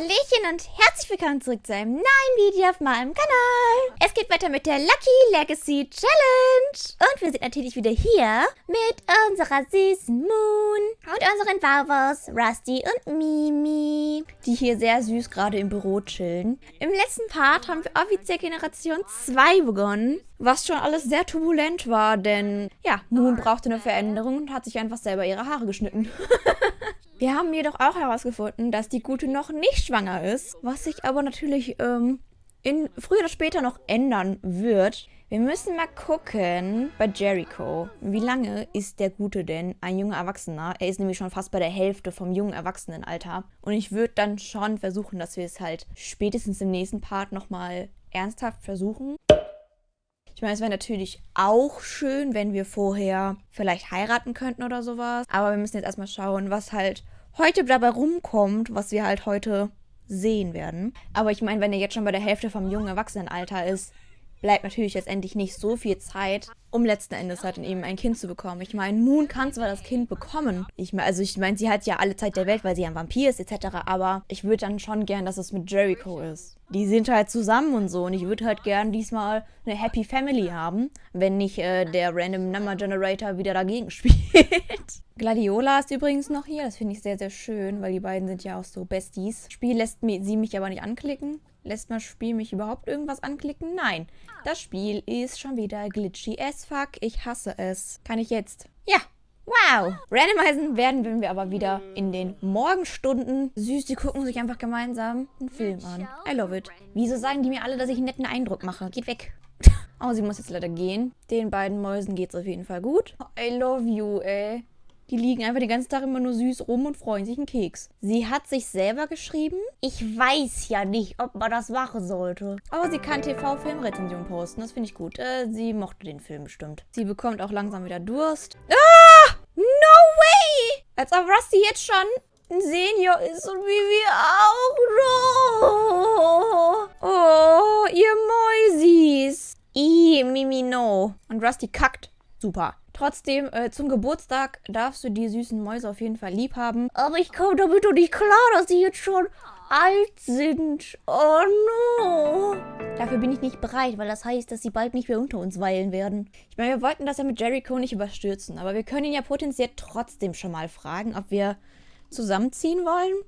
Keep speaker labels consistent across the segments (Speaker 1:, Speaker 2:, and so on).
Speaker 1: Hallöchen und herzlich willkommen zurück zu einem neuen Video auf meinem Kanal. Es geht weiter mit der Lucky Legacy Challenge. Und wir sind natürlich wieder hier mit unserer süßen Moon und unseren Vavos Rusty und Mimi, die hier sehr süß gerade im Büro chillen. Im letzten Part haben wir offiziell Generation 2 begonnen, was schon alles sehr turbulent war, denn ja, Moon brauchte eine Veränderung und hat sich einfach selber ihre Haare geschnitten. Wir haben jedoch auch herausgefunden, dass die Gute noch nicht schwanger ist, was sich aber natürlich ähm, in früher oder später noch ändern wird. Wir müssen mal gucken bei Jericho. Wie lange ist der Gute denn ein junger Erwachsener? Er ist nämlich schon fast bei der Hälfte vom jungen Erwachsenenalter. Und ich würde dann schon versuchen, dass wir es halt spätestens im nächsten Part nochmal ernsthaft versuchen. Ich meine, es wäre natürlich auch schön, wenn wir vorher vielleicht heiraten könnten oder sowas. Aber wir müssen jetzt erstmal schauen, was halt heute dabei rumkommt, was wir halt heute sehen werden. Aber ich meine, wenn er jetzt schon bei der Hälfte vom jungen Erwachsenenalter ist, bleibt natürlich letztendlich nicht so viel Zeit, um letzten Endes halt eben ein Kind zu bekommen. Ich meine, Moon kann zwar das Kind bekommen. Ich meine, also ich meine, sie hat ja alle Zeit der Welt, weil sie ein Vampir ist etc. Aber ich würde dann schon gern, dass es mit Jericho ist. Die sind halt zusammen und so und ich würde halt gern diesmal eine Happy Family haben, wenn nicht äh, der Random Number Generator wieder dagegen spielt. Gladiola ist übrigens noch hier. Das finde ich sehr, sehr schön, weil die beiden sind ja auch so Besties. Spiel lässt sie mich aber nicht anklicken. Lässt das Spiel mich überhaupt irgendwas anklicken? Nein. Das Spiel ist schon wieder glitchy as fuck. Ich hasse es. Kann ich jetzt? Ja. Wow. Randomisen werden wir aber wieder in den Morgenstunden. Süß, die gucken sich einfach gemeinsam einen Film an. I love it. Wieso sagen die mir alle, dass ich einen netten Eindruck mache? Geht weg. Oh, sie muss jetzt leider gehen. Den beiden Mäusen geht's auf jeden Fall gut. I love you, ey. Die liegen einfach den ganzen Tag immer nur süß rum und freuen sich einen Keks. Sie hat sich selber geschrieben. Ich weiß ja nicht, ob man das machen sollte. Aber sie kann TV-Filmrezension posten. Das finde ich gut. Äh, sie mochte den Film bestimmt. Sie bekommt auch langsam wieder Durst. Ah! No way! Als ob Rusty jetzt schon ein Senior ist und wie wir auch. No. Oh, ihr Mäusis. Ih, Mimi, no. Und Rusty kackt. Super. Trotzdem, äh, zum Geburtstag darfst du die süßen Mäuse auf jeden Fall lieb haben. Aber ich komme damit doch nicht klar, dass sie jetzt schon alt sind. Oh no. Dafür bin ich nicht bereit, weil das heißt, dass sie bald nicht mehr unter uns weilen werden. Ich meine, wir wollten das ja mit Jericho nicht überstürzen, aber wir können ihn ja potenziell trotzdem schon mal fragen, ob wir zusammenziehen wollen.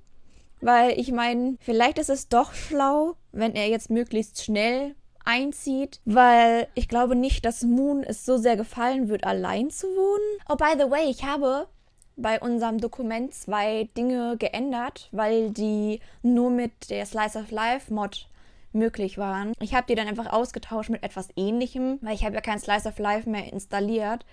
Speaker 1: Weil ich meine, vielleicht ist es doch schlau, wenn er jetzt möglichst schnell einzieht, weil ich glaube nicht, dass Moon es so sehr gefallen wird, allein zu wohnen. Oh, by the way, ich habe bei unserem Dokument zwei Dinge geändert, weil die nur mit der Slice of Life Mod möglich waren. Ich habe die dann einfach ausgetauscht mit etwas ähnlichem, weil ich habe ja kein Slice of Life mehr installiert.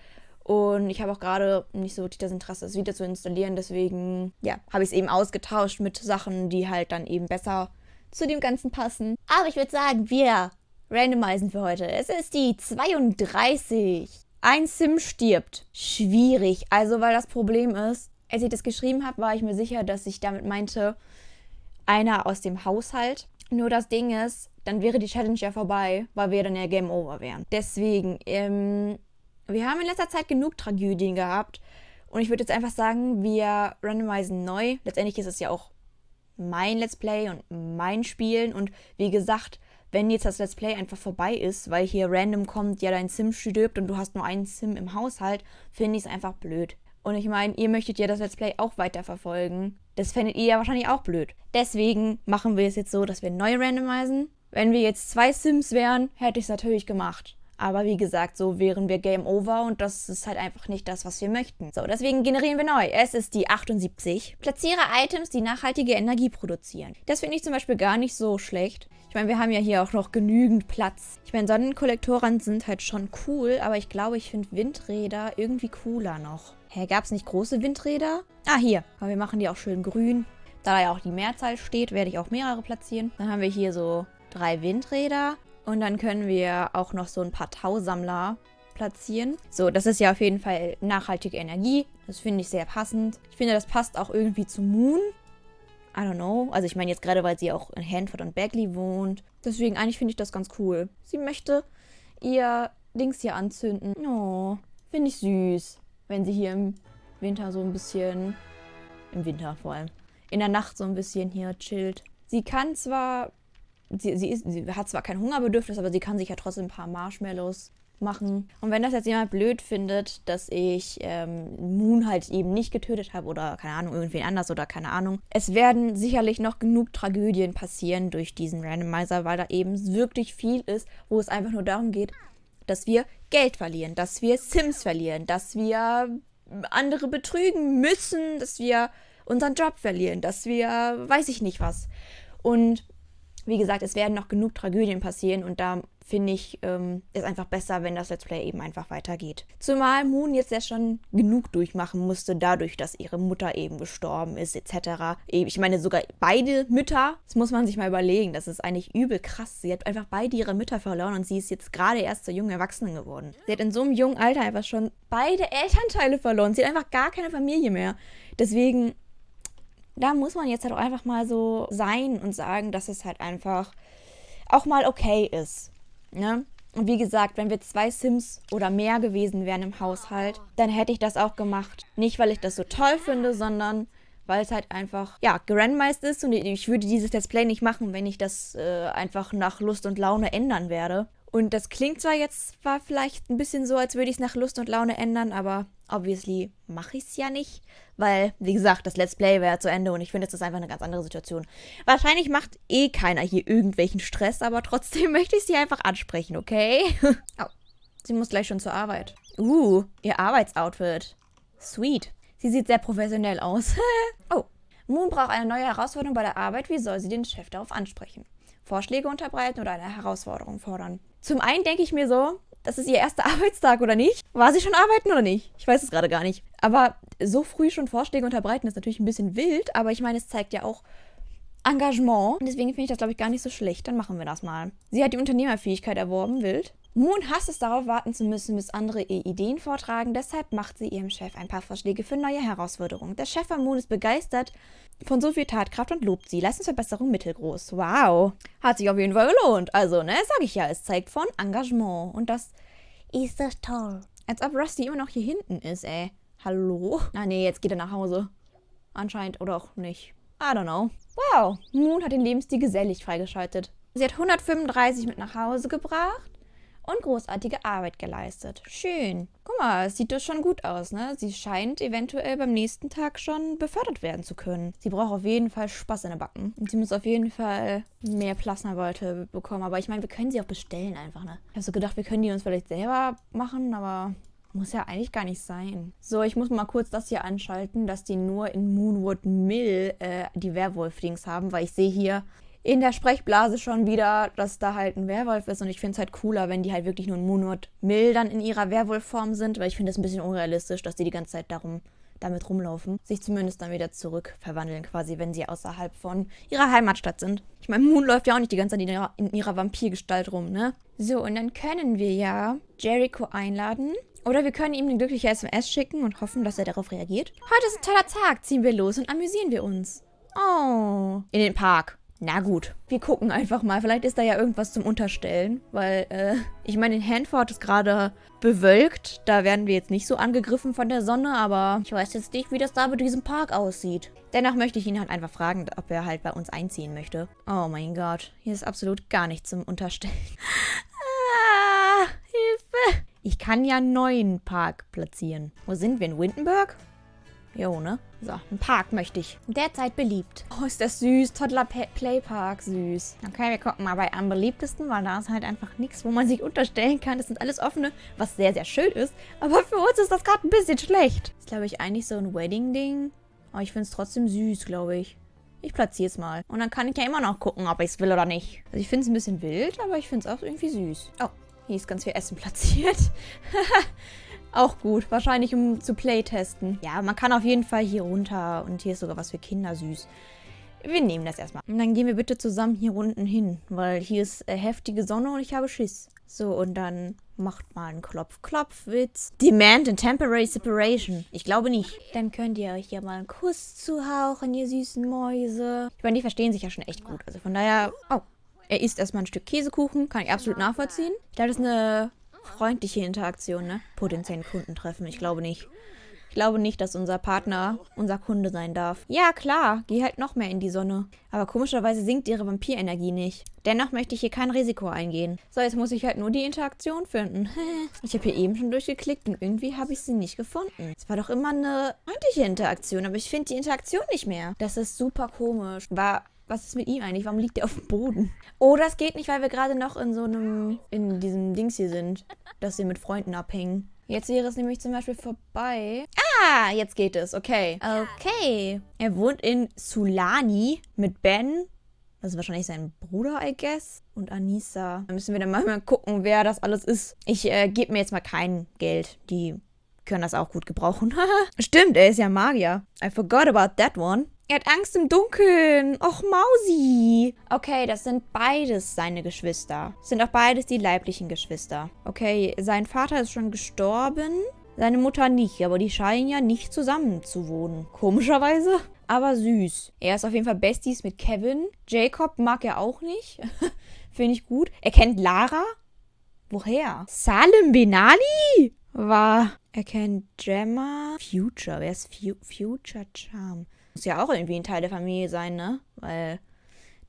Speaker 1: Und ich habe auch gerade nicht so das Interesse, es wieder zu installieren. Deswegen, ja, habe ich es eben ausgetauscht mit Sachen, die halt dann eben besser zu dem Ganzen passen. Aber ich würde sagen, wir randomisen für heute. Es ist die 32. Ein Sim stirbt. Schwierig. Also, weil das Problem ist, als ich das geschrieben habe, war ich mir sicher, dass ich damit meinte, einer aus dem Haushalt. Nur das Ding ist, dann wäre die Challenge ja vorbei, weil wir dann ja Game Over wären. Deswegen, ähm, wir haben in letzter Zeit genug Tragödien gehabt. Und ich würde jetzt einfach sagen, wir randomisen neu. Letztendlich ist es ja auch mein Let's Play und mein Spielen. Und wie gesagt, wenn jetzt das Let's Play einfach vorbei ist, weil hier random kommt, ja, dein Sim stirbt und du hast nur einen Sim im Haushalt, finde ich es einfach blöd. Und ich meine, ihr möchtet ja das Let's Play auch weiterverfolgen. Das fändet ihr ja wahrscheinlich auch blöd. Deswegen machen wir es jetzt so, dass wir neu randomisen. Wenn wir jetzt zwei Sims wären, hätte ich es natürlich gemacht. Aber wie gesagt, so wären wir Game Over und das ist halt einfach nicht das, was wir möchten. So, deswegen generieren wir neu. Es ist die 78. Platziere Items, die nachhaltige Energie produzieren. Das finde ich zum Beispiel gar nicht so schlecht. Ich meine, wir haben ja hier auch noch genügend Platz. Ich meine, Sonnenkollektoren sind halt schon cool, aber ich glaube, ich finde Windräder irgendwie cooler noch. Hä, gab es nicht große Windräder? Ah, hier. Aber wir machen die auch schön grün. Da da ja auch die Mehrzahl steht, werde ich auch mehrere platzieren. Dann haben wir hier so drei Windräder. Und dann können wir auch noch so ein paar Tausammler platzieren. So, das ist ja auf jeden Fall nachhaltige Energie. Das finde ich sehr passend. Ich finde, das passt auch irgendwie zu Moon. I don't know. Also ich meine jetzt gerade, weil sie auch in Hanford und Bagley wohnt. Deswegen eigentlich finde ich das ganz cool. Sie möchte ihr Dings hier anzünden. Oh, finde ich süß. Wenn sie hier im Winter so ein bisschen... Im Winter vor allem. In der Nacht so ein bisschen hier chillt. Sie kann zwar, sie, sie, ist, sie hat zwar kein Hungerbedürfnis, aber sie kann sich ja trotzdem ein paar Marshmallows machen. Und wenn das jetzt jemand blöd findet, dass ich ähm, Moon halt eben nicht getötet habe oder keine Ahnung, irgendwen anders oder keine Ahnung. Es werden sicherlich noch genug Tragödien passieren durch diesen Randomizer, weil da eben wirklich viel ist, wo es einfach nur darum geht, dass wir Geld verlieren, dass wir Sims verlieren, dass wir andere betrügen müssen, dass wir unseren Job verlieren, dass wir weiß ich nicht was. Und wie gesagt, es werden noch genug Tragödien passieren und da finde ich, ähm, ist einfach besser, wenn das Let's Play eben einfach weitergeht. Zumal Moon jetzt ja schon genug durchmachen musste, dadurch, dass ihre Mutter eben gestorben ist, etc. Ich meine, sogar beide Mütter, das muss man sich mal überlegen, das ist eigentlich übel krass. Sie hat einfach beide ihre Mütter verloren und sie ist jetzt gerade erst zur jungen Erwachsenen geworden. Sie hat in so einem jungen Alter einfach schon beide Elternteile verloren. Sie hat einfach gar keine Familie mehr. Deswegen da muss man jetzt halt auch einfach mal so sein und sagen, dass es halt einfach auch mal okay ist. Ne? Und wie gesagt, wenn wir zwei Sims oder mehr gewesen wären im Haushalt, dann hätte ich das auch gemacht. Nicht, weil ich das so toll finde, sondern weil es halt einfach, ja, gerandomized ist und ich würde dieses Display nicht machen, wenn ich das äh, einfach nach Lust und Laune ändern werde. Und das klingt zwar jetzt, war vielleicht ein bisschen so, als würde ich es nach Lust und Laune ändern, aber obviously mache ich es ja nicht, weil, wie gesagt, das Let's Play wäre zu Ende und ich finde, es ist einfach eine ganz andere Situation. Wahrscheinlich macht eh keiner hier irgendwelchen Stress, aber trotzdem möchte ich sie einfach ansprechen, okay? oh, sie muss gleich schon zur Arbeit. Uh, ihr Arbeitsoutfit. Sweet. Sie sieht sehr professionell aus. oh, Moon braucht eine neue Herausforderung bei der Arbeit. Wie soll sie den Chef darauf ansprechen? Vorschläge unterbreiten oder eine Herausforderung fordern? Zum einen denke ich mir so, das ist ihr erster Arbeitstag oder nicht? War sie schon arbeiten oder nicht? Ich weiß es gerade gar nicht. Aber so früh schon Vorschläge unterbreiten ist natürlich ein bisschen wild, aber ich meine, es zeigt ja auch Engagement. Und deswegen finde ich das, glaube ich, gar nicht so schlecht. Dann machen wir das mal. Sie hat die Unternehmerfähigkeit erworben, wild. Moon hasst es darauf warten zu müssen, bis andere ihr Ideen vortragen. Deshalb macht sie ihrem Chef ein paar Vorschläge für neue Herausforderungen. Der Chef von Moon ist begeistert von so viel Tatkraft und lobt sie. Leistungsverbesserung mittelgroß. Wow. Hat sich auf jeden Fall gelohnt. Also, ne, sag ich ja, es zeigt von Engagement. Und das ist das toll. Als ob Rusty immer noch hier hinten ist, ey. Hallo? Ah, nee, jetzt geht er nach Hause. Anscheinend oder auch nicht. I don't know. Wow, Moon hat den Lebensstil gesellig freigeschaltet. Sie hat 135 mit nach Hause gebracht und großartige Arbeit geleistet. Schön. Guck mal, es sieht doch schon gut aus, ne? Sie scheint eventuell beim nächsten Tag schon befördert werden zu können. Sie braucht auf jeden Fall Spaß in den Backen. Und sie muss auf jeden Fall mehr Plasmabeute bekommen. Aber ich meine, wir können sie auch bestellen einfach, ne? Ich habe so gedacht, wir können die uns vielleicht selber machen, aber muss ja eigentlich gar nicht sein. So, ich muss mal kurz das hier anschalten, dass die nur in Moonwood Mill äh, die Werwolf-Dings haben, weil ich sehe hier in der Sprechblase schon wieder, dass da halt ein Werwolf ist. Und ich finde es halt cooler, wenn die halt wirklich nur in Moonwood Mill dann in ihrer Werwolfform sind, weil ich finde es ein bisschen unrealistisch, dass die die ganze Zeit darum damit rumlaufen, sich zumindest dann wieder zurück verwandeln, quasi, wenn sie außerhalb von ihrer Heimatstadt sind. Ich meine, Moon läuft ja auch nicht die ganze Zeit in ihrer, in ihrer Vampirgestalt rum, ne? So, und dann können wir ja Jericho einladen. Oder wir können ihm eine glückliche SMS schicken und hoffen, dass er darauf reagiert. Heute ist ein toller Tag, ziehen wir los und amüsieren wir uns. Oh. In den Park. Na gut, wir gucken einfach mal. Vielleicht ist da ja irgendwas zum Unterstellen, weil, äh, ich meine, in Hanford ist gerade bewölkt. Da werden wir jetzt nicht so angegriffen von der Sonne, aber ich weiß jetzt nicht, wie das da mit diesem Park aussieht. Dennoch möchte ich ihn halt einfach fragen, ob er halt bei uns einziehen möchte. Oh mein Gott, hier ist absolut gar nichts zum Unterstellen. ah, Hilfe. Ich kann ja einen neuen Park platzieren. Wo sind wir? In Windenburg? Jo, ne? So, ein Park möchte ich. Derzeit beliebt. Oh, ist das süß. Toddler Playpark, süß. Okay, wir gucken mal bei am beliebtesten, weil da ist halt einfach nichts, wo man sich unterstellen kann. Das sind alles offene, was sehr, sehr schön ist. Aber für uns ist das gerade ein bisschen schlecht. Ist, glaube ich, eigentlich so ein Wedding-Ding. Aber ich finde es trotzdem süß, glaube ich. Ich platziere es mal. Und dann kann ich ja immer noch gucken, ob ich es will oder nicht. Also ich finde es ein bisschen wild, aber ich finde es auch irgendwie süß. Oh, hier ist ganz viel Essen platziert. Auch gut. Wahrscheinlich um zu playtesten. Ja, man kann auf jeden Fall hier runter. Und hier ist sogar was für Kinder süß. Wir nehmen das erstmal. Und dann gehen wir bitte zusammen hier unten hin. Weil hier ist äh, heftige Sonne und ich habe Schiss. So, und dann macht mal einen Klopf-Klopf-Witz. Demand and Temporary Separation. Ich glaube nicht. Dann könnt ihr euch hier mal einen Kuss zuhauchen, ihr süßen Mäuse. Ich meine, die verstehen sich ja schon echt gut. Also von daher... Oh, er isst erstmal ein Stück Käsekuchen. Kann ich absolut nachvollziehen. Ich glaube, das ist eine freundliche Interaktion, ne? Potenziellen Kunden treffen, ich glaube nicht. Ich glaube nicht, dass unser Partner unser Kunde sein darf. Ja, klar, geh halt noch mehr in die Sonne. Aber komischerweise sinkt ihre Vampirenergie nicht. Dennoch möchte ich hier kein Risiko eingehen. So, jetzt muss ich halt nur die Interaktion finden. Ich habe hier eben schon durchgeklickt und irgendwie habe ich sie nicht gefunden. Es war doch immer eine freundliche Interaktion, aber ich finde die Interaktion nicht mehr. Das ist super komisch. War was ist mit ihm eigentlich? Warum liegt er auf dem Boden? Oh, das geht nicht, weil wir gerade noch in so einem, in diesem Dings hier sind, dass wir mit Freunden abhängen. Jetzt wäre es nämlich zum Beispiel vorbei. Ah, jetzt geht es. Okay. Okay. Er wohnt in Sulani mit Ben. Das ist wahrscheinlich sein Bruder, I guess. Und Anissa. Da müssen wir dann mal gucken, wer das alles ist. Ich äh, gebe mir jetzt mal kein Geld. Die können das auch gut gebrauchen. Stimmt, er ist ja Magier. I forgot about that one. Er hat Angst im Dunkeln. Och, Mausi. Okay, das sind beides seine Geschwister. Das sind auch beides die leiblichen Geschwister. Okay, sein Vater ist schon gestorben. Seine Mutter nicht, aber die scheinen ja nicht zusammen zu wohnen. Komischerweise. Aber süß. Er ist auf jeden Fall Besties mit Kevin. Jacob mag er auch nicht. Finde ich gut. Er kennt Lara. Woher? Salim Benali? War. Er kennt Gemma. Future. Wer ist Fu Future Charm? Muss ja auch irgendwie ein Teil der Familie sein, ne? Weil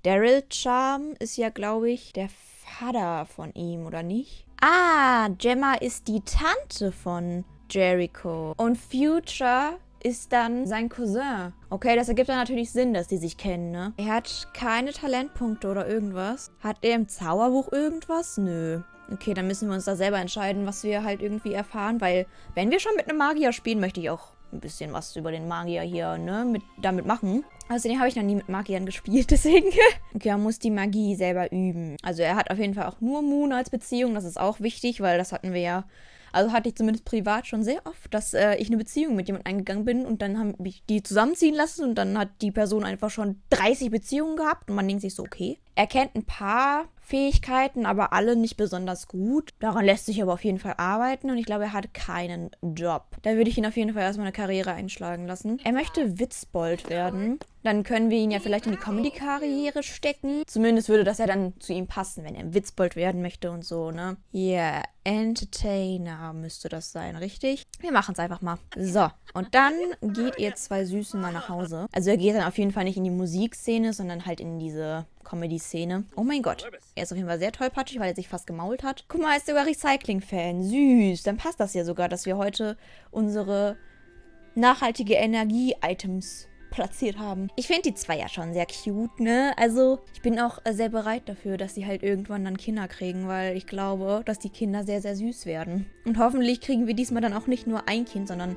Speaker 1: Daryl Charm ist ja, glaube ich, der Vater von ihm, oder nicht? Ah, Gemma ist die Tante von Jericho. Und Future ist dann sein Cousin. Okay, das ergibt dann natürlich Sinn, dass die sich kennen, ne? Er hat keine Talentpunkte oder irgendwas. Hat er im Zauberbuch irgendwas? Nö. Okay, dann müssen wir uns da selber entscheiden, was wir halt irgendwie erfahren, weil wenn wir schon mit einem Magier spielen, möchte ich auch ein bisschen was über den Magier hier, ne, mit, damit machen. Außerdem habe ich noch nie mit Magiern gespielt, deswegen. okay, er muss die Magie selber üben. Also er hat auf jeden Fall auch nur Moon als Beziehung, das ist auch wichtig, weil das hatten wir ja also hatte ich zumindest privat schon sehr oft, dass äh, ich eine Beziehung mit jemandem eingegangen bin und dann haben ich die zusammenziehen lassen und dann hat die Person einfach schon 30 Beziehungen gehabt und man denkt sich so, okay. Er kennt ein paar Fähigkeiten, aber alle nicht besonders gut. Daran lässt sich aber auf jeden Fall arbeiten und ich glaube, er hat keinen Job. Da würde ich ihn auf jeden Fall erstmal eine Karriere einschlagen lassen. Er möchte Witzbold werden. Dann können wir ihn ja vielleicht in die Comedy-Karriere stecken. Zumindest würde das ja dann zu ihm passen, wenn er Witzbold werden möchte und so, ne? Yeah, Entertainer müsste das sein, richtig? Wir machen es einfach mal. So, und dann geht ihr zwei Süßen mal nach Hause. Also er geht dann auf jeden Fall nicht in die Musikszene, sondern halt in diese Comedy-Szene. Oh mein Gott. Er ist auf jeden Fall sehr tollpatschig, weil er sich fast gemault hat. Guck mal, er ist sogar Recycling-Fan. Süß. Dann passt das ja sogar, dass wir heute unsere nachhaltige Energie-Items platziert haben. Ich finde die zwei ja schon sehr cute, ne? Also ich bin auch sehr bereit dafür, dass sie halt irgendwann dann Kinder kriegen, weil ich glaube, dass die Kinder sehr, sehr süß werden. Und hoffentlich kriegen wir diesmal dann auch nicht nur ein Kind, sondern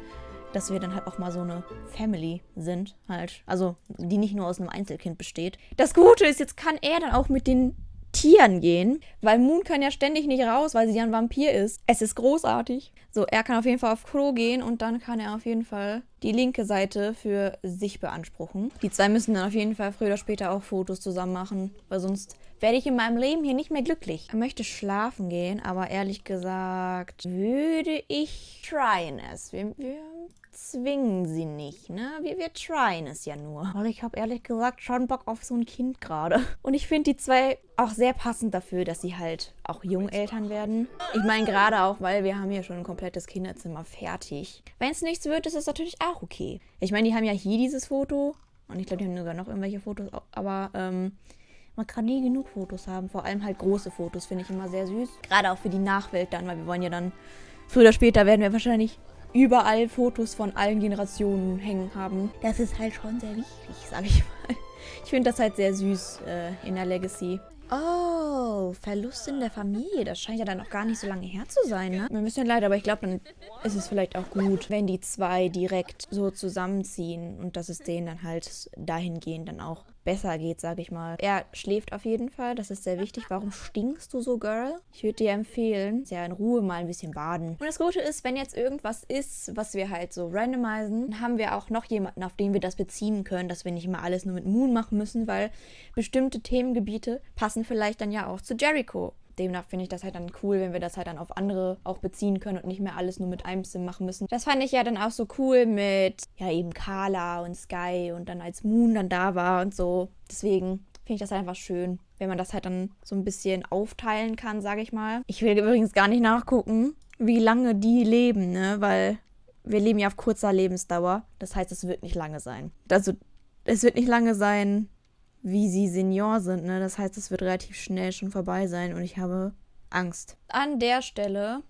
Speaker 1: dass wir dann halt auch mal so eine Family sind, halt. Also, die nicht nur aus einem Einzelkind besteht. Das Gute ist, jetzt kann er dann auch mit den Tieren gehen, weil Moon kann ja ständig nicht raus, weil sie ja ein Vampir ist. Es ist großartig. So, er kann auf jeden Fall auf Klo gehen und dann kann er auf jeden Fall die linke Seite für sich beanspruchen. Die zwei müssen dann auf jeden Fall früher oder später auch Fotos zusammen machen, weil sonst werde ich in meinem Leben hier nicht mehr glücklich. Er möchte schlafen gehen, aber ehrlich gesagt würde ich tryen es. Wir, wir zwingen sie nicht, ne? Wir, wir tryen es ja nur. Weil ich habe ehrlich gesagt schon Bock auf so ein Kind gerade. Und ich finde die zwei auch sehr passend dafür, dass sie halt auch Jungeltern werden. Ich meine gerade auch, weil wir haben hier schon ein komplettes Kinderzimmer fertig. Wenn es nichts wird, ist es natürlich auch okay. Ich meine, die haben ja hier dieses Foto. Und ich glaube, die haben sogar noch irgendwelche Fotos. Aber, ähm... Man kann nie genug Fotos haben. Vor allem halt große Fotos finde ich immer sehr süß. Gerade auch für die Nachwelt dann, weil wir wollen ja dann... Früher oder später werden wir wahrscheinlich überall Fotos von allen Generationen hängen haben. Das ist halt schon sehr wichtig, sag ich mal. Ich finde das halt sehr süß äh, in der Legacy. Oh, Verlust in der Familie. Das scheint ja dann noch gar nicht so lange her zu sein, ne? Mir ein bisschen leid, aber ich glaube, dann ist es vielleicht auch gut, wenn die zwei direkt so zusammenziehen und dass es denen dann halt dahingehend dann auch besser geht, sage ich mal. Er schläft auf jeden Fall, das ist sehr wichtig. Warum stinkst du so, Girl? Ich würde dir empfehlen, ja in Ruhe mal ein bisschen baden. Und das Gute ist, wenn jetzt irgendwas ist, was wir halt so randomisieren, dann haben wir auch noch jemanden, auf den wir das beziehen können, dass wir nicht immer alles nur mit Moon machen müssen, weil bestimmte Themengebiete passen vielleicht dann ja auch zu Jericho demnach finde ich das halt dann cool, wenn wir das halt dann auf andere auch beziehen können und nicht mehr alles nur mit einem Sim machen müssen. Das fand ich ja dann auch so cool mit, ja, eben Carla und Sky und dann als Moon dann da war und so. Deswegen finde ich das einfach schön, wenn man das halt dann so ein bisschen aufteilen kann, sage ich mal. Ich will übrigens gar nicht nachgucken, wie lange die leben, ne, weil wir leben ja auf kurzer Lebensdauer. Das heißt, es wird nicht lange sein. Also, es wird nicht lange sein, wie sie Senior sind. Ne? Das heißt, es wird relativ schnell schon vorbei sein und ich habe Angst. An der Stelle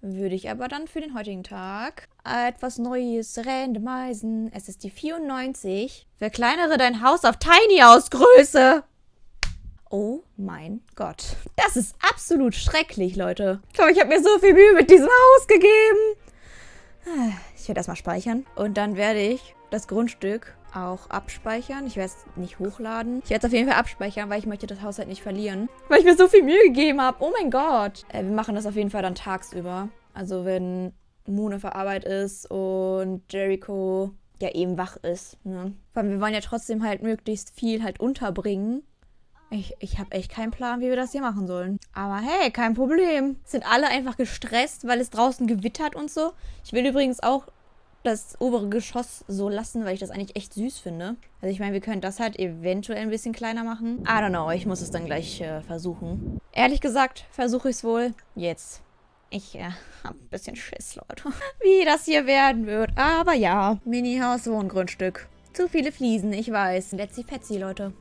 Speaker 1: würde ich aber dann für den heutigen Tag etwas Neues randomisen. Es ist die 94. Verkleinere dein Haus auf Tiny House Größe. Oh mein Gott. Das ist absolut schrecklich, Leute. Ich glaube, ich habe mir so viel Mühe mit diesem Haus gegeben. Ich werde erstmal speichern. Und dann werde ich das Grundstück auch abspeichern. Ich werde es nicht hochladen. Ich werde es auf jeden Fall abspeichern, weil ich möchte das Haus halt nicht verlieren. Weil ich mir so viel Mühe gegeben habe. Oh mein Gott. Äh, wir machen das auf jeden Fall dann tagsüber. Also wenn Moon auf Arbeit ist und Jericho ja eben wach ist. Ne? Weil wir wollen ja trotzdem halt möglichst viel halt unterbringen. Ich, ich habe echt keinen Plan, wie wir das hier machen sollen. Aber hey, kein Problem. Sind alle einfach gestresst, weil es draußen gewittert und so. Ich will übrigens auch das obere Geschoss so lassen, weil ich das eigentlich echt süß finde. Also ich meine, wir können das halt eventuell ein bisschen kleiner machen. I don't know, ich muss es dann gleich äh, versuchen. Ehrlich gesagt, versuche ich es wohl jetzt. Ich äh, habe ein bisschen Schiss, Leute. Wie das hier werden wird. Aber ja, Mini-Haus, Wohngrundstück. Zu viele Fliesen, ich weiß. Fetzi, Leute.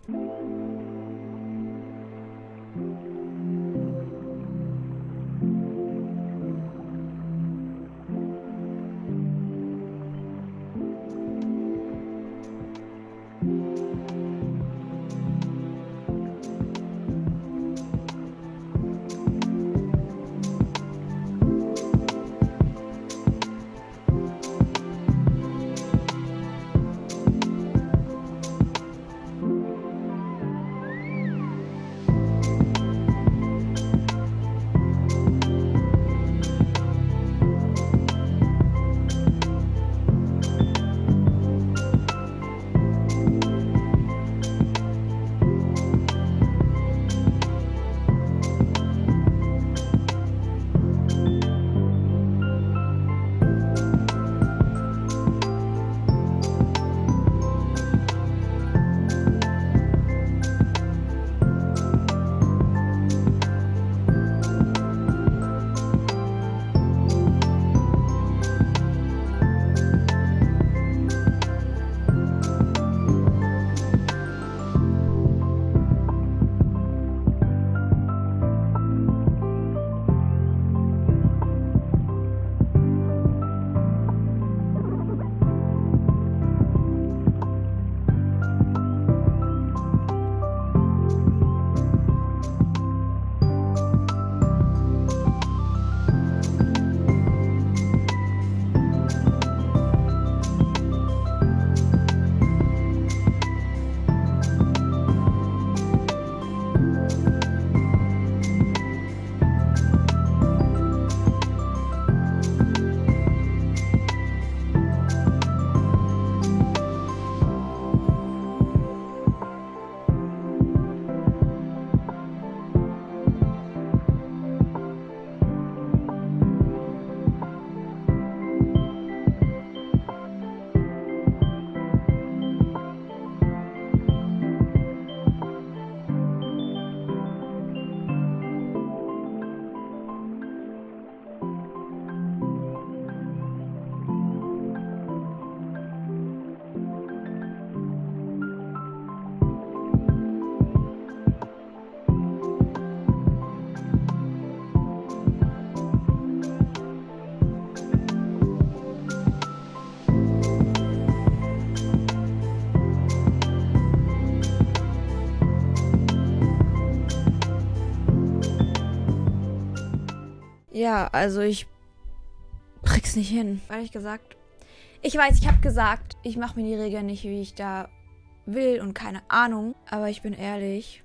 Speaker 1: Ja, also ich krieg's nicht hin. Ehrlich gesagt. Ich weiß, ich habe gesagt, ich mache mir die Regeln nicht, wie ich da will und keine Ahnung. Aber ich bin ehrlich,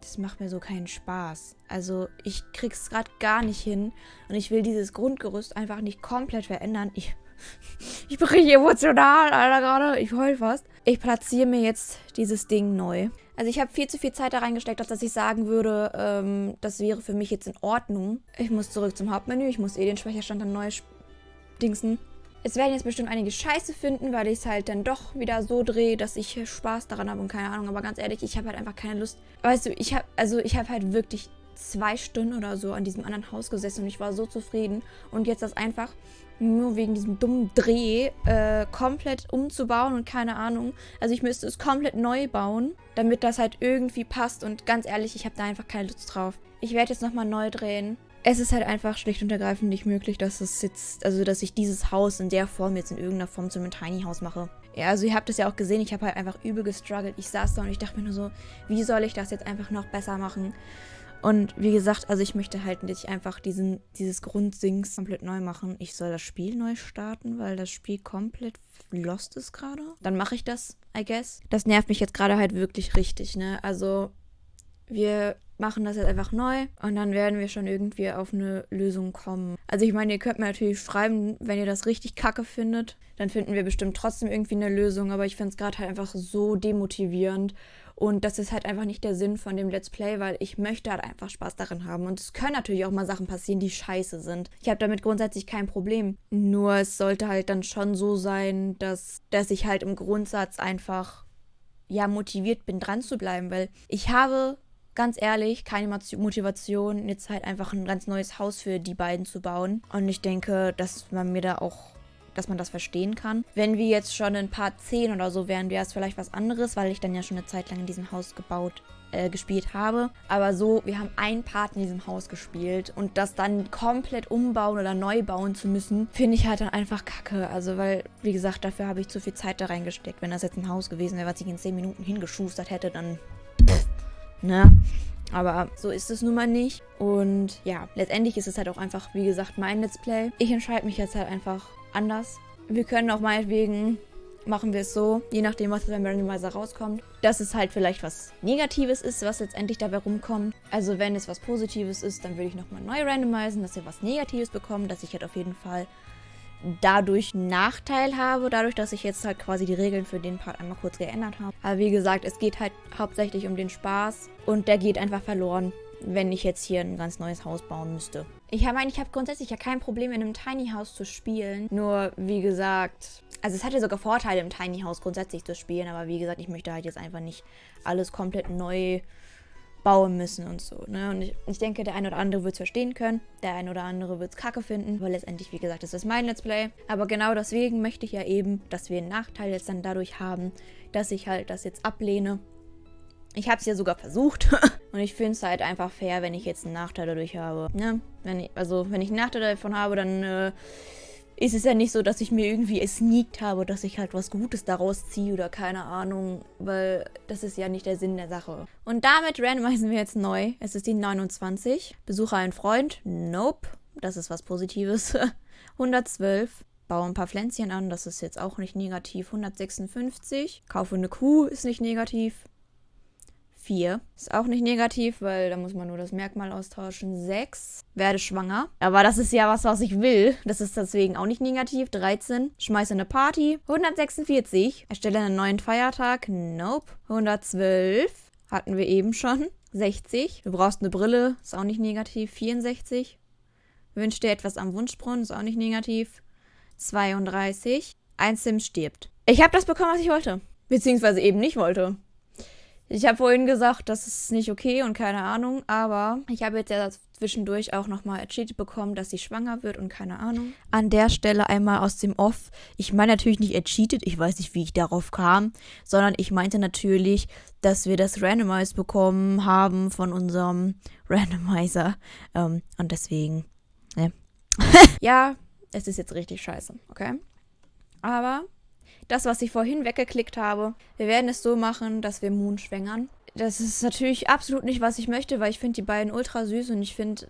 Speaker 1: das macht mir so keinen Spaß. Also ich krieg's gerade gar nicht hin. Und ich will dieses Grundgerüst einfach nicht komplett verändern. Ich, ich bin richtig emotional, Alter, gerade. Ich heul fast. Ich platziere mir jetzt dieses Ding neu. Also ich habe viel zu viel Zeit da reingesteckt, als dass ich sagen würde, ähm, das wäre für mich jetzt in Ordnung. Ich muss zurück zum Hauptmenü. Ich muss eh den Speicherstand dann neu dingsen. Es werden jetzt bestimmt einige Scheiße finden, weil ich es halt dann doch wieder so drehe, dass ich Spaß daran habe und keine Ahnung. Aber ganz ehrlich, ich habe halt einfach keine Lust. Weißt du, ich habe also ich habe halt wirklich zwei Stunden oder so an diesem anderen Haus gesessen und ich war so zufrieden. Und jetzt das einfach nur wegen diesem dummen Dreh äh, komplett umzubauen und keine Ahnung. Also ich müsste es komplett neu bauen, damit das halt irgendwie passt. Und ganz ehrlich, ich habe da einfach keine Lust drauf. Ich werde jetzt nochmal neu drehen. Es ist halt einfach schlicht und ergreifend nicht möglich, dass es jetzt, also dass ich dieses Haus in der Form jetzt in irgendeiner Form zu einem Tiny House mache. Ja, also ihr habt es ja auch gesehen, ich habe halt einfach übel gestruggelt. Ich saß da und ich dachte mir nur so, wie soll ich das jetzt einfach noch besser machen? Und wie gesagt, also ich möchte halt nicht einfach diesen, dieses Grundsings komplett neu machen. Ich soll das Spiel neu starten, weil das Spiel komplett lost ist gerade. Dann mache ich das, I guess. Das nervt mich jetzt gerade halt wirklich richtig, ne? Also wir machen das jetzt einfach neu und dann werden wir schon irgendwie auf eine Lösung kommen. Also ich meine, ihr könnt mir natürlich schreiben, wenn ihr das richtig kacke findet, dann finden wir bestimmt trotzdem irgendwie eine Lösung, aber ich finde es gerade halt einfach so demotivierend und das ist halt einfach nicht der Sinn von dem Let's Play, weil ich möchte halt einfach Spaß darin haben. Und es können natürlich auch mal Sachen passieren, die scheiße sind. Ich habe damit grundsätzlich kein Problem. Nur es sollte halt dann schon so sein, dass, dass ich halt im Grundsatz einfach ja motiviert bin, dran zu bleiben, weil ich habe ganz ehrlich keine Motivation, jetzt halt einfach ein ganz neues Haus für die beiden zu bauen. Und ich denke, dass man mir da auch dass man das verstehen kann. Wenn wir jetzt schon in Part 10 oder so wären, wäre es vielleicht was anderes, weil ich dann ja schon eine Zeit lang in diesem Haus gebaut äh, gespielt habe. Aber so, wir haben ein Part in diesem Haus gespielt und das dann komplett umbauen oder neu bauen zu müssen, finde ich halt dann einfach kacke. Also, weil, wie gesagt, dafür habe ich zu viel Zeit da reingesteckt. Wenn das jetzt ein Haus gewesen wäre, was ich in 10 Minuten hingeschustert hätte, dann. ne? Aber so ist es nun mal nicht. Und ja, letztendlich ist es halt auch einfach, wie gesagt, mein Let's Play. Ich entscheide mich jetzt halt einfach anders. Wir können auch meinetwegen, machen wir es so, je nachdem, was beim Randomizer rauskommt, dass es halt vielleicht was Negatives ist, was letztendlich dabei rumkommt. Also wenn es was Positives ist, dann würde ich nochmal neu randomisieren, dass wir was Negatives bekommen, dass ich halt auf jeden Fall dadurch Nachteil habe, dadurch, dass ich jetzt halt quasi die Regeln für den Part einmal kurz geändert habe. Aber wie gesagt, es geht halt hauptsächlich um den Spaß und der geht einfach verloren, wenn ich jetzt hier ein ganz neues Haus bauen müsste. Ich meine, ich habe grundsätzlich ja kein Problem, in einem Tiny House zu spielen. Nur, wie gesagt, also es hat ja sogar Vorteile, im Tiny House grundsätzlich zu spielen. Aber wie gesagt, ich möchte halt jetzt einfach nicht alles komplett neu bauen müssen und so. Ne? Und ich, ich denke, der eine oder andere wird es verstehen können. Der eine oder andere wird es kacke finden. Aber letztendlich, wie gesagt, das ist mein Let's Play. Aber genau deswegen möchte ich ja eben, dass wir einen Nachteil jetzt dann dadurch haben, dass ich halt das jetzt ablehne ich habe es ja sogar versucht. und ich finde es halt einfach fair, wenn ich jetzt einen Nachteil dadurch habe. Ne? Wenn ich, also, wenn ich einen Nachteil davon habe, dann äh, ist es ja nicht so, dass ich mir irgendwie sneakt habe, dass ich halt was Gutes daraus ziehe oder keine Ahnung. Weil das ist ja nicht der Sinn der Sache. Und damit randomisieren wir jetzt neu. Es ist die 29. Besuche einen Freund. Nope. Das ist was Positives. 112. Baue ein paar Pflänzchen an, das ist jetzt auch nicht negativ. 156. Kaufe eine Kuh, ist nicht negativ. 4. Ist auch nicht negativ, weil da muss man nur das Merkmal austauschen. 6. Werde schwanger. Aber das ist ja was, was ich will. Das ist deswegen auch nicht negativ. 13. Schmeiße eine Party. 146. Erstelle einen neuen Feiertag. Nope. 112. Hatten wir eben schon. 60. Du brauchst eine Brille. Ist auch nicht negativ. 64. Wünsch dir etwas am Wunschbrunnen. Ist auch nicht negativ. 32. Ein Sim stirbt. Ich habe das bekommen, was ich wollte. Beziehungsweise eben nicht wollte. Ich habe vorhin gesagt, das ist nicht okay und keine Ahnung, aber ich habe jetzt ja zwischendurch auch nochmal ercheatet bekommen, dass sie schwanger wird und keine Ahnung. An der Stelle einmal aus dem Off. Ich meine natürlich nicht ercheatet, ich weiß nicht, wie ich darauf kam, sondern ich meinte natürlich, dass wir das Randomized bekommen haben von unserem Randomizer. Ähm, und deswegen, ne. ja, es ist jetzt richtig scheiße, okay? Aber das, was ich vorhin weggeklickt habe. Wir werden es so machen, dass wir Moon schwängern. Das ist natürlich absolut nicht, was ich möchte, weil ich finde die beiden ultra süß und ich finde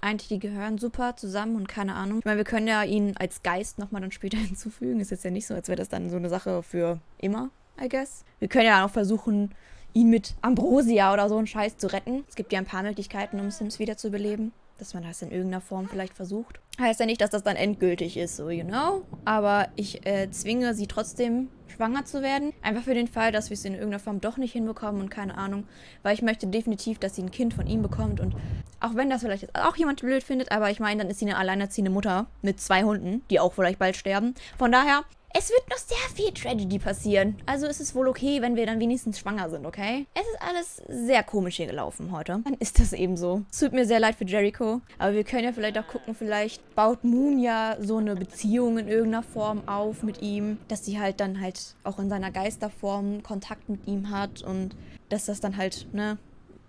Speaker 1: eigentlich, die gehören super zusammen und keine Ahnung. Ich meine, wir können ja ihn als Geist nochmal dann später hinzufügen. Ist jetzt ja nicht so, als wäre das dann so eine Sache für immer, I guess. Wir können ja auch versuchen, ihn mit Ambrosia oder so einen Scheiß zu retten. Es gibt ja ein paar Möglichkeiten, um Sims wiederzubeleben dass man das in irgendeiner Form vielleicht versucht. Heißt ja nicht, dass das dann endgültig ist, so, you know. Aber ich äh, zwinge sie trotzdem, schwanger zu werden. Einfach für den Fall, dass wir es in irgendeiner Form doch nicht hinbekommen und keine Ahnung. Weil ich möchte definitiv, dass sie ein Kind von ihm bekommt. Und auch wenn das vielleicht auch jemand blöd findet, aber ich meine, dann ist sie eine alleinerziehende Mutter mit zwei Hunden, die auch vielleicht bald sterben. Von daher, Es wird noch sehr viel Tragedy passieren. Also ist es wohl okay, wenn wir dann wenigstens schwanger sind, okay? Es ist alles sehr komisch hier gelaufen heute. Dann ist das eben so. Es tut mir sehr leid für Jericho. Aber wir können ja vielleicht auch gucken, vielleicht baut Moon ja so eine Beziehung in irgendeiner Form auf mit ihm. Dass sie halt dann halt auch in seiner Geisterform Kontakt mit ihm hat. Und dass das dann halt, ne,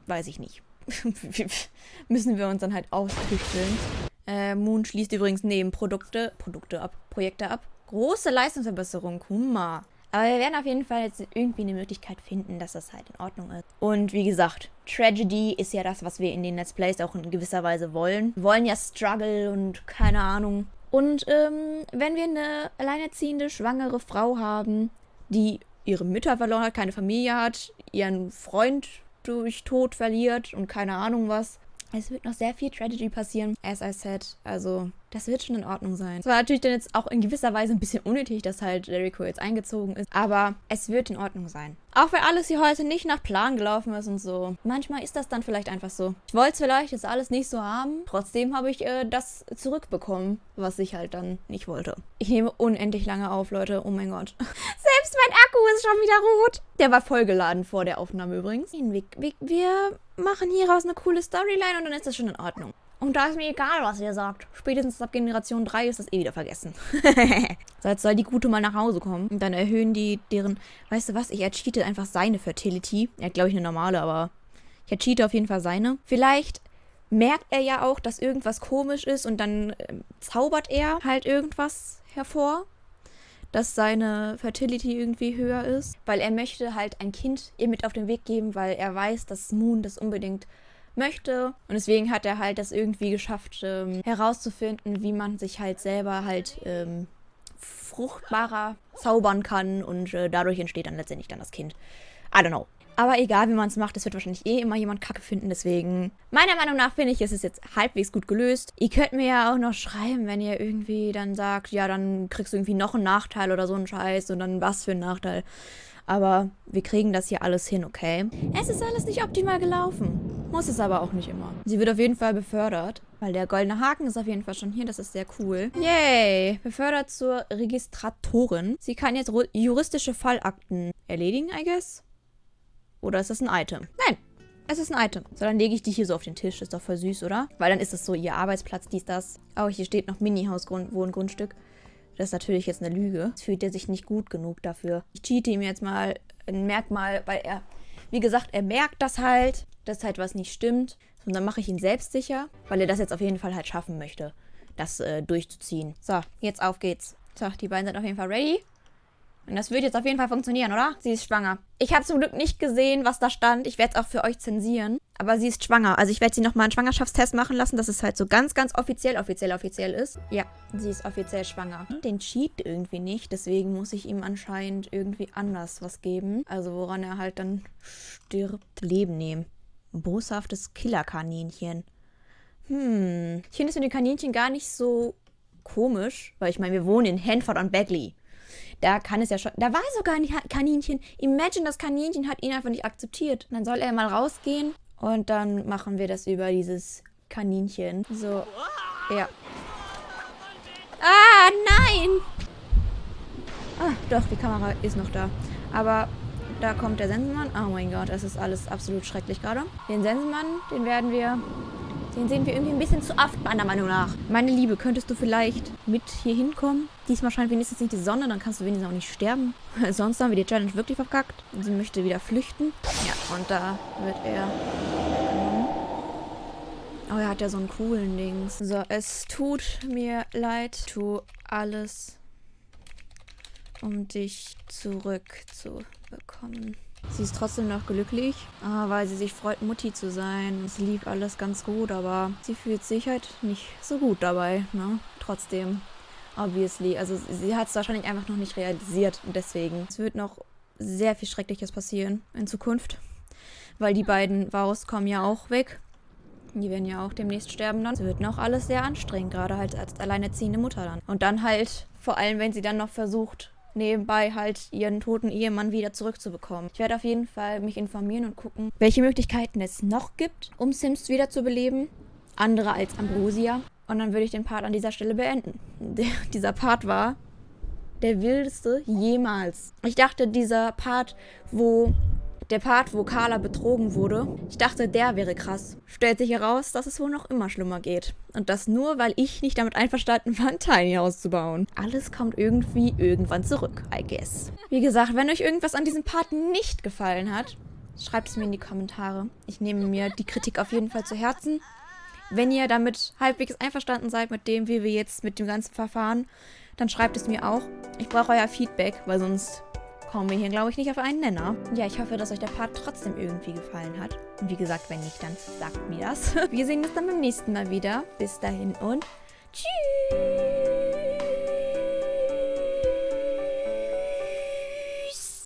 Speaker 1: weiß ich nicht. Müssen wir uns dann halt austüchteln. Äh, Moon schließt übrigens Nebenprodukte, Produkte ab, Projekte ab. Große Leistungsverbesserung, Kumma. Aber wir werden auf jeden Fall jetzt irgendwie eine Möglichkeit finden, dass das halt in Ordnung ist. Und wie gesagt, Tragedy ist ja das, was wir in den Let's Plays auch in gewisser Weise wollen. Wir wollen ja Struggle und keine Ahnung. Und ähm, wenn wir eine alleinerziehende, schwangere Frau haben, die ihre Mütter verloren hat, keine Familie hat, ihren Freund durch Tod verliert und keine Ahnung was, es wird noch sehr viel Tragedy passieren, as I said. Also, das wird schon in Ordnung sein. Es war natürlich dann jetzt auch in gewisser Weise ein bisschen unnötig, dass halt Jericho jetzt eingezogen ist. Aber es wird in Ordnung sein. Auch wenn alles hier heute nicht nach Plan gelaufen ist und so. Manchmal ist das dann vielleicht einfach so. Ich wollte es vielleicht jetzt alles nicht so haben. Trotzdem habe ich äh, das zurückbekommen, was ich halt dann nicht wollte. Ich nehme unendlich lange auf, Leute. Oh mein Gott. Selbst mein Akku ist schon wieder rot. Der war vollgeladen vor der Aufnahme übrigens. Wir, machen hieraus eine coole Storyline und dann ist das schon in Ordnung. Und da ist mir egal, was ihr sagt. Spätestens ab Generation 3 ist das eh wieder vergessen. so, jetzt soll die Gute mal nach Hause kommen. Und dann erhöhen die deren... Weißt du was? Ich ercheate einfach seine Fertility. Er hat, glaube ich, eine normale, aber... Ich ercheate auf jeden Fall seine. Vielleicht merkt er ja auch, dass irgendwas komisch ist und dann äh, zaubert er halt irgendwas hervor dass seine Fertility irgendwie höher ist, weil er möchte halt ein Kind ihr mit auf den Weg geben, weil er weiß, dass Moon das unbedingt möchte. Und deswegen hat er halt das irgendwie geschafft, ähm, herauszufinden, wie man sich halt selber halt ähm, fruchtbarer zaubern kann und äh, dadurch entsteht dann letztendlich dann das Kind. I don't know. Aber egal, wie man es macht, es wird wahrscheinlich eh immer jemand Kacke finden. Deswegen, meiner Meinung nach, finde ich, ist es jetzt halbwegs gut gelöst. Ihr könnt mir ja auch noch schreiben, wenn ihr irgendwie dann sagt, ja, dann kriegst du irgendwie noch einen Nachteil oder so einen Scheiß und dann was für ein Nachteil. Aber wir kriegen das hier alles hin, okay? Es ist alles nicht optimal gelaufen. Muss es aber auch nicht immer. Sie wird auf jeden Fall befördert, weil der goldene Haken ist auf jeden Fall schon hier. Das ist sehr cool. Yay! Befördert zur Registratorin. Sie kann jetzt juristische Fallakten erledigen, I guess. Oder ist das ein Item? Nein, es ist ein Item. So, dann lege ich die hier so auf den Tisch. Ist doch voll süß, oder? Weil dann ist das so ihr Arbeitsplatz, dies, das. Oh, hier steht noch Mini-Haus-Wohngrundstück. Das ist natürlich jetzt eine Lüge. Es fühlt er sich nicht gut genug dafür. Ich cheate ihm jetzt mal ein Merkmal, weil er, wie gesagt, er merkt das halt, dass halt was nicht stimmt. Und dann mache ich ihn selbstsicher, weil er das jetzt auf jeden Fall halt schaffen möchte, das äh, durchzuziehen. So, jetzt auf geht's. So, die beiden sind auf jeden Fall ready. Und das wird jetzt auf jeden Fall funktionieren, oder? Sie ist schwanger. Ich habe zum Glück nicht gesehen, was da stand. Ich werde es auch für euch zensieren. Aber sie ist schwanger. Also ich werde sie nochmal einen Schwangerschaftstest machen lassen, dass es halt so ganz, ganz offiziell, offiziell, offiziell ist. Ja, sie ist offiziell schwanger. Den cheat irgendwie nicht. Deswegen muss ich ihm anscheinend irgendwie anders was geben. Also woran er halt dann stirbt. Leben nehmen. Ein boshaftes Killerkaninchen. Hm. Ich finde es mit den Kaninchen gar nicht so komisch. Weil ich meine, wir wohnen in Hanford und Bagley. Da kann es ja schon. Da war sogar ein Kaninchen. Imagine, das Kaninchen hat ihn einfach nicht akzeptiert. dann soll er mal rausgehen und dann machen wir das über dieses Kaninchen. So. Ja. Ah, nein! Ah, doch, die Kamera ist noch da. Aber da kommt der Sensenmann. Oh mein Gott, das ist alles absolut schrecklich gerade. Den Sensenmann, den werden wir den sehen wir irgendwie ein bisschen zu oft, meiner Meinung nach. Meine Liebe, könntest du vielleicht mit hier hinkommen? Diesmal scheint wenigstens nicht die Sonne, dann kannst du wenigstens auch nicht sterben. Sonst haben wir die Challenge wirklich verkackt. Sie möchte wieder flüchten. Ja, und da wird er Oh, er hat ja so einen coolen Dings. So, es tut mir leid. Tu alles, um dich zurückzubekommen. Sie ist trotzdem noch glücklich, ah, weil sie sich freut, Mutti zu sein. Es lief alles ganz gut, aber sie fühlt sich halt nicht so gut dabei, ne? Trotzdem, obviously. Also sie hat es wahrscheinlich einfach noch nicht realisiert und deswegen. Es wird noch sehr viel Schreckliches passieren in Zukunft, weil die beiden Vaus kommen ja auch weg. Die werden ja auch demnächst sterben dann. Es wird noch alles sehr anstrengend, gerade halt als alleinerziehende Mutter dann. Und dann halt, vor allem wenn sie dann noch versucht, nebenbei halt ihren toten Ehemann wieder zurückzubekommen. Ich werde auf jeden Fall mich informieren und gucken, welche Möglichkeiten es noch gibt, um Sims wieder zu beleben. Andere als Ambrosia. Und dann würde ich den Part an dieser Stelle beenden. Der, dieser Part war der wildeste jemals. Ich dachte, dieser Part, wo der Part, wo Carla betrogen wurde, ich dachte, der wäre krass. Stellt sich heraus, dass es wohl noch immer schlimmer geht. Und das nur, weil ich nicht damit einverstanden war, ein Tiny House zu bauen. Alles kommt irgendwie irgendwann zurück, I guess. Wie gesagt, wenn euch irgendwas an diesem Part nicht gefallen hat, schreibt es mir in die Kommentare. Ich nehme mir die Kritik auf jeden Fall zu Herzen. Wenn ihr damit halbwegs einverstanden seid mit dem, wie wir jetzt mit dem ganzen Verfahren, dann schreibt es mir auch. Ich brauche euer Feedback, weil sonst kommen wir hier, glaube ich, nicht auf einen Nenner. Ja, ich hoffe, dass euch der Part trotzdem irgendwie gefallen hat. Und wie gesagt, wenn nicht, dann sagt mir das. Wir sehen uns dann beim nächsten Mal wieder. Bis dahin und tschüss!